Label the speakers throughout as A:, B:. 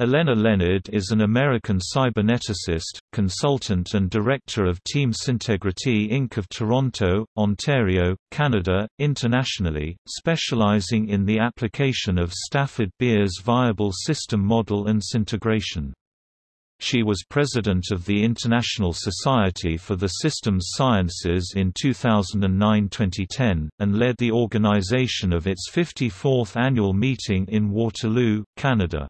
A: Allenna Leonard is an American cyberneticist, consultant and director of Team Syntegrity Inc. of Toronto, Ontario, Canada, internationally, specializing in the application of Stafford Beer's viable system model and syntegration. She was president of the International Society for the Systems Sciences in 2009–2010, and led the organization of its 54th annual meeting in Waterloo, Canada.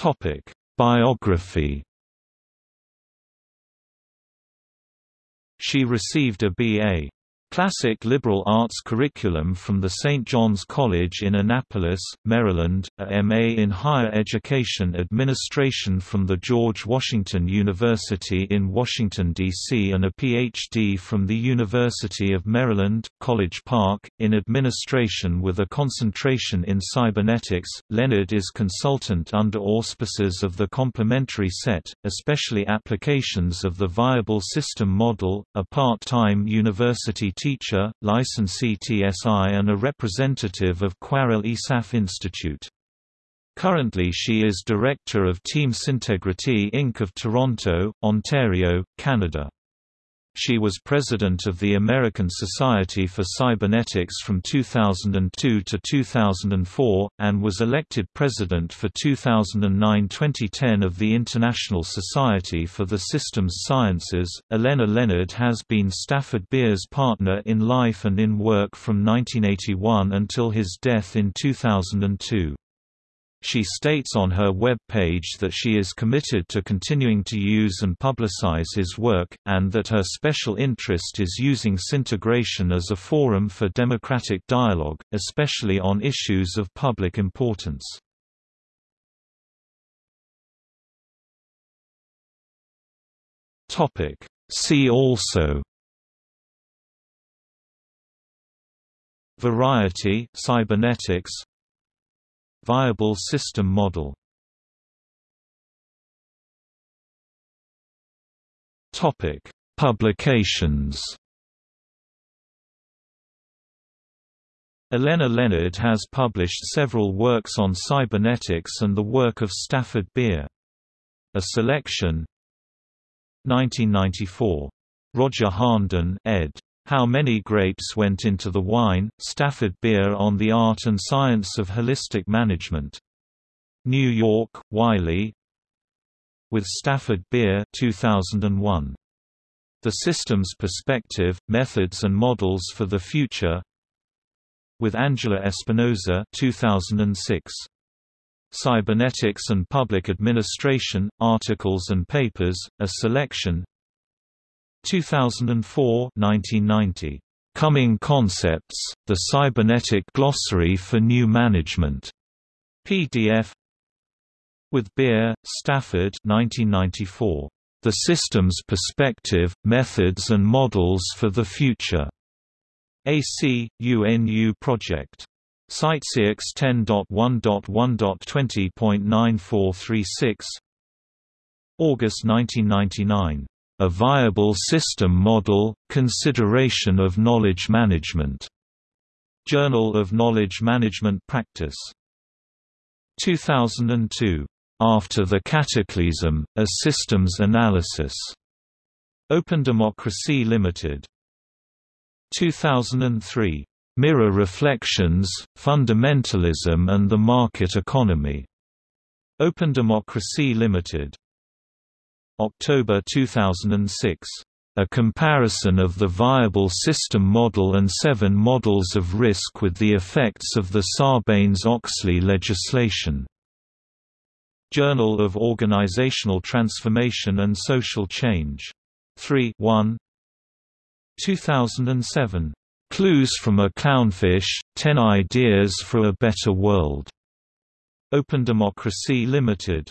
A: Topic: Biography. She received a B.A. Classic liberal arts curriculum from the St. John's College in Annapolis, Maryland, a MA in Higher Education Administration from the George Washington University in Washington, D.C. and a Ph.D. from the University of Maryland, College Park, in Administration with a concentration in cybernetics. Leonard is consultant under auspices of the complementary set, especially applications of the viable system model, a part-time university teacher, licensee TSI and a representative of Cwarel Isaf Institute. Currently she is director of Team Syntegrity Inc. of Toronto, Ontario, Canada. She was president of the American Society for Cybernetics from 2002 to 2004, and was elected president for 2009-2010 of the International Society for the Systems Sciences. Allenna Leonard has been Stafford Beer's partner in life and in work from 1981 until his death in 2002. She states on her web page that she is committed to continuing to use and publicize his work, and that her special interest is using syntegration as a forum for democratic dialogue, especially on issues of public importance. See also Variety cybernetics Viable system model Topic: Publications. Allenna Leonard has published several works on cybernetics and the work of Stafford Beer. A selection 1994. Roger Harnden ed. How Many Grapes Went into the Wine, Stafford Beer on the Art and Science of Holistic Management. New York, Wiley with Stafford Beer 2001. The Systems Perspective, Methods and Models for the Future with Angela Espinosa 2006. Cybernetics and Public Administration, Articles and Papers, a Selection 2004 1990. Coming Concepts, The Cybernetic Glossary for New Management. PDF with Beer, Stafford 1994. The Systems Perspective, Methods and Models for the Future. AC, UNU Project. CiteSeerX 10.1.1.20.9436 August 1999 a Viable System Model, Consideration of Knowledge Management. Journal of Knowledge Management Practice. 2002. After the Cataclysm, A Systems Analysis. Open Democracy Limited. 2003. Mirror Reflections, Fundamentalism and the Market Economy. Open Democracy Limited. October 2006. A comparison of the viable system model and seven models of risk with the effects of the Sarbanes-Oxley legislation. Journal of Organizational Transformation and Social Change. 3 1 2007. Clues from a Clownfish, 10 Ideas for a Better World. Open Democracy Limited.